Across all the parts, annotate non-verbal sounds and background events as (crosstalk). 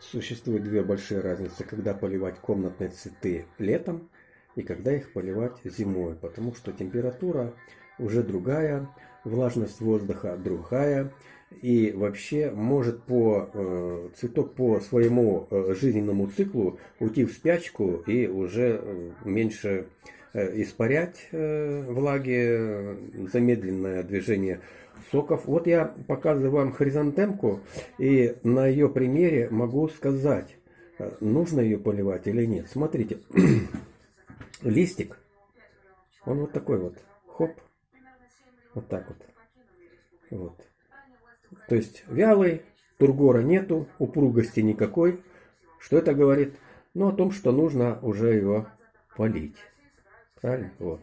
Существует две большие разницы, когда поливать комнатные цветы летом и когда их поливать зимой, потому что температура уже другая, влажность воздуха другая, и вообще может по э, цветок по своему э, жизненному циклу уйти в спячку и уже э, меньше испарять э, влаги, замедленное движение соков. Вот я показываю вам хризантемку, и на ее примере могу сказать, э, нужно ее поливать или нет. Смотрите, (clears throat) листик, он вот такой вот, хоп, вот так вот. Вот. То есть вялый, тургора нету, упругости никакой. Что это говорит? Ну, о том, что нужно уже его полить. Правильно? Вот.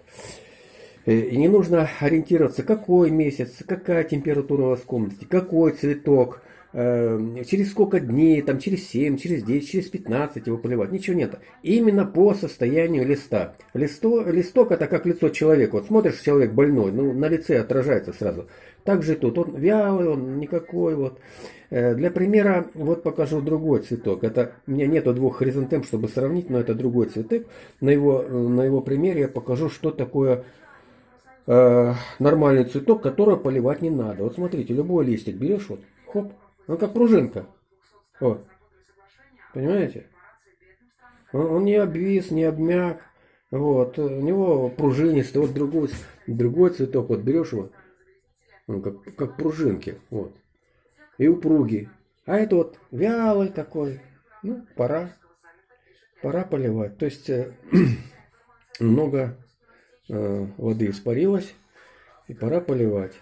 Э, и не нужно ориентироваться, какой месяц, какая температура у вас в комнате, какой цветок, через сколько дней, там, через 7, через 10, через 15 его поливать. Ничего нет. Именно по состоянию листа. Листо, листок это как лицо человека. Вот смотришь, человек больной, ну, на лице отражается сразу. Так же и тут. Он вялый, он никакой. Вот. Э, для примера вот покажу другой цветок. Это, у меня нету двух хризантем, чтобы сравнить, но это другой цветок. На его, на его примере я покажу, что такое э, нормальный цветок, который поливать не надо. Вот смотрите, любой листик берешь, вот, хоп, он как пружинка. Вот. Понимаете? Он, он не обвис, не обмяк. Вот. У него пружинистый. Вот другой, другой цветок. Вот берешь его. Он как, как пружинки. Вот. И упругий. А это вот вялый такой. Ну, пора. Пора поливать. То есть э, (clears throat) много Э, воды испарилась, и пора поливать.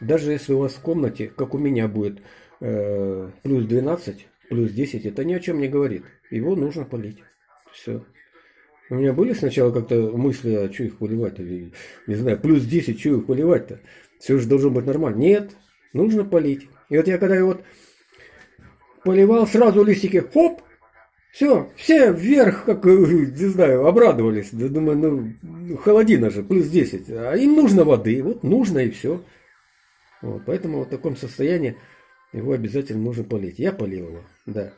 Даже если у вас в комнате, как у меня будет, э, плюс 12, плюс 10, это ни о чем не говорит. Его нужно полить. Все. У меня были сначала как-то мысли, а что их поливать? Или, не знаю, плюс 10, что их поливать-то? Все же должно быть нормально. Нет, нужно полить. И вот я когда вот поливал, сразу листики, хоп, все, все вверх, как, э, не знаю, обрадовались. Думаю, ну, ну, холодина же, плюс 10. А им нужно воды, вот нужно и все. Вот, поэтому в таком состоянии его обязательно нужно полить. Я полил его, да.